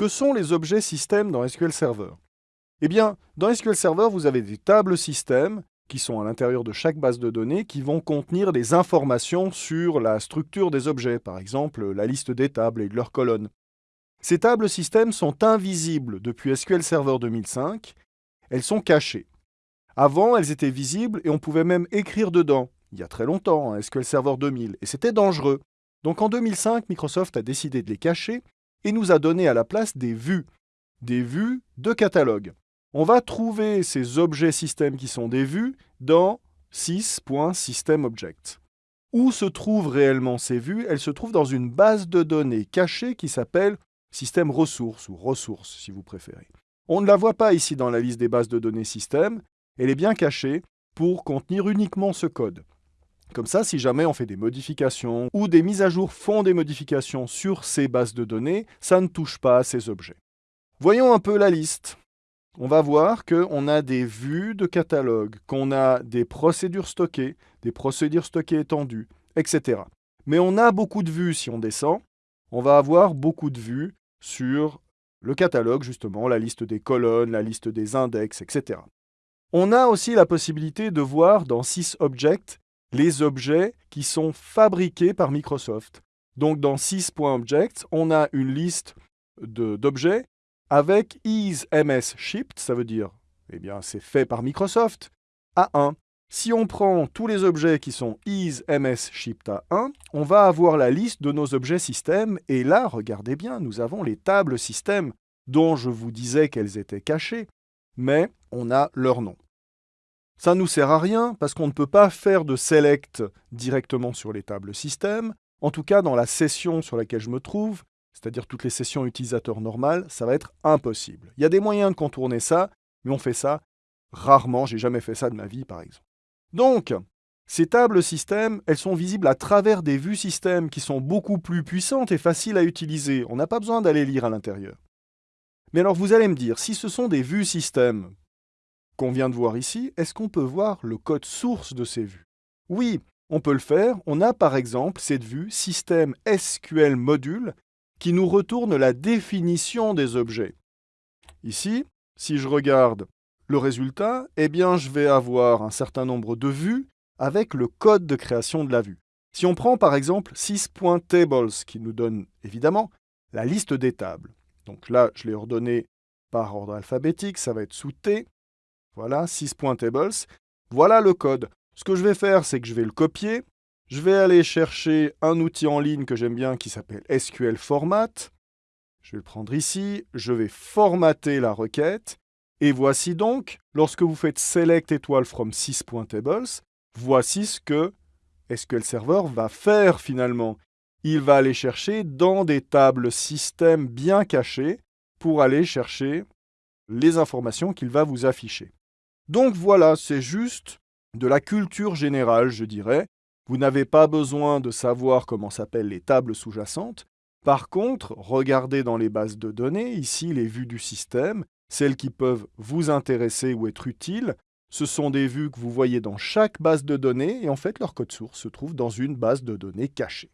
Que sont les objets systèmes dans SQL Server Eh bien, dans SQL Server, vous avez des tables systèmes qui sont à l'intérieur de chaque base de données qui vont contenir des informations sur la structure des objets, par exemple la liste des tables et de leurs colonnes. Ces tables systèmes sont invisibles depuis SQL Server 2005, elles sont cachées. Avant, elles étaient visibles et on pouvait même écrire dedans, il y a très longtemps, SQL Server 2000, et c'était dangereux. Donc en 2005, Microsoft a décidé de les cacher et nous a donné à la place des vues, des vues de catalogue. On va trouver ces objets systèmes qui sont des vues dans 6.SystemObject. Où se trouvent réellement ces vues? Elles se trouvent dans une base de données cachée qui s'appelle système ressources ou ressources si vous préférez. On ne la voit pas ici dans la liste des bases de données système, elle est bien cachée pour contenir uniquement ce code. Comme ça, si jamais on fait des modifications ou des mises à jour font des modifications sur ces bases de données, ça ne touche pas à ces objets. Voyons un peu la liste. On va voir qu'on a des vues de catalogue, qu'on a des procédures stockées, des procédures stockées étendues, etc. Mais on a beaucoup de vues si on descend. On va avoir beaucoup de vues sur le catalogue, justement, la liste des colonnes, la liste des index, etc. On a aussi la possibilité de voir dans SysObject les objets qui sont fabriqués par Microsoft. Donc dans sys.object, on a une liste d'objets avec is ms shipped, ça veut dire, eh bien c'est fait par Microsoft, à 1. Si on prend tous les objets qui sont is ms shipped à 1, on va avoir la liste de nos objets système, et là, regardez bien, nous avons les tables système dont je vous disais qu'elles étaient cachées, mais on a leur nom. Ça ne nous sert à rien parce qu'on ne peut pas faire de select directement sur les tables système. En tout cas, dans la session sur laquelle je me trouve, c'est-à-dire toutes les sessions utilisateurs normales, ça va être impossible. Il y a des moyens de contourner ça, mais on fait ça rarement. J'ai jamais fait ça de ma vie, par exemple. Donc, ces tables système, elles sont visibles à travers des vues système qui sont beaucoup plus puissantes et faciles à utiliser. On n'a pas besoin d'aller lire à l'intérieur. Mais alors vous allez me dire, si ce sont des vues système qu'on vient de voir ici, est-ce qu'on peut voir le code source de ces vues? Oui, on peut le faire. On a par exemple cette vue système SQL module qui nous retourne la définition des objets. Ici, si je regarde le résultat, eh bien je vais avoir un certain nombre de vues avec le code de création de la vue. Si on prend par exemple 6.tables qui nous donne évidemment la liste des tables. Donc là, je l'ai ordonné par ordre alphabétique, ça va être sous T. Voilà, 6.tables. Voilà le code. Ce que je vais faire, c'est que je vais le copier. Je vais aller chercher un outil en ligne que j'aime bien qui s'appelle SQL Format. Je vais le prendre ici. Je vais formater la requête. Et voici donc, lorsque vous faites select étoile from 6.tables, voici ce que SQL Server va faire finalement. Il va aller chercher dans des tables système bien cachées pour aller chercher les informations qu'il va vous afficher. Donc voilà, c'est juste de la culture générale, je dirais. Vous n'avez pas besoin de savoir comment s'appellent les tables sous-jacentes. Par contre, regardez dans les bases de données, ici les vues du système, celles qui peuvent vous intéresser ou être utiles. Ce sont des vues que vous voyez dans chaque base de données et en fait leur code source se trouve dans une base de données cachée.